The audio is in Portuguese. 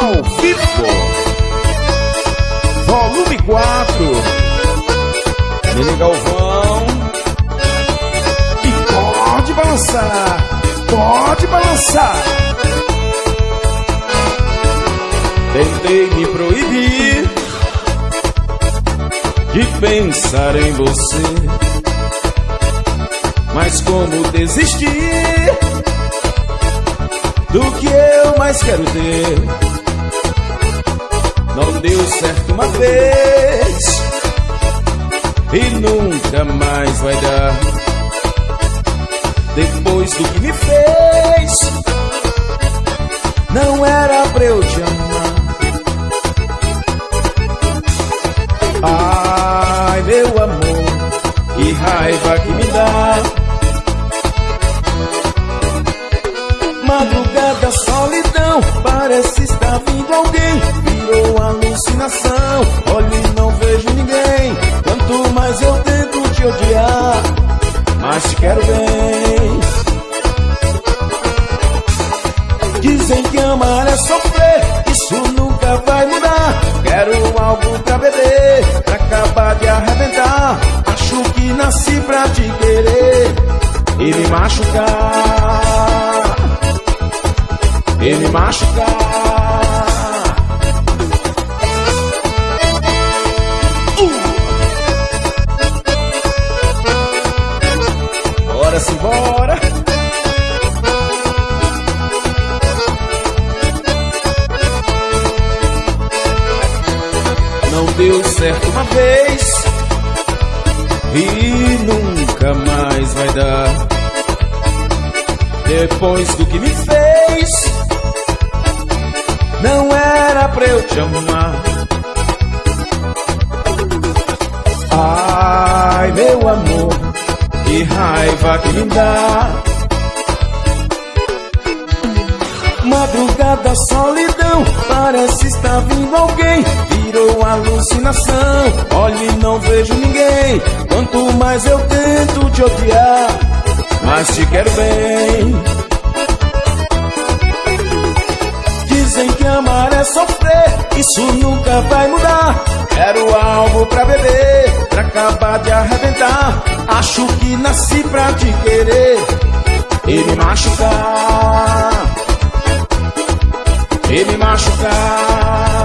ao vivo. Volume 4. Mini Galvão. E pode balançar, pode balançar. Tentei me proibir de pensar em você. Mas como desistir do que eu mais quero ter? Deu certo uma vez e nunca mais vai dar. Depois do que me fez, não era pra eu te amar. Ai, meu amor, que raiva que me dá. Madrugada, solidão, parece estar vindo alguém. Alucinação, olho e não vejo ninguém. Quanto mais eu tento te odiar, mais te quero bem. Dizem que amar é sofrer, isso nunca vai mudar. Quero algo pra beber, pra acabar de arrebentar. Acho que nasci pra te querer e me machucar e me machucar. Deu certo uma vez e nunca mais vai dar. Depois do que me fez, não era pra eu te amar. Ai, meu amor, que raiva que me dá. Madrugada, solidão, parece estar vindo alguém. Virou alucinação, olhe, não vejo ninguém. Quanto mais eu tento te odiar, mais te quero bem. Dizem que amar é sofrer, isso nunca vai mudar. Quero algo pra beber, pra acabar de arrebentar. Acho que nasci pra te querer e me machucar. E me machucar.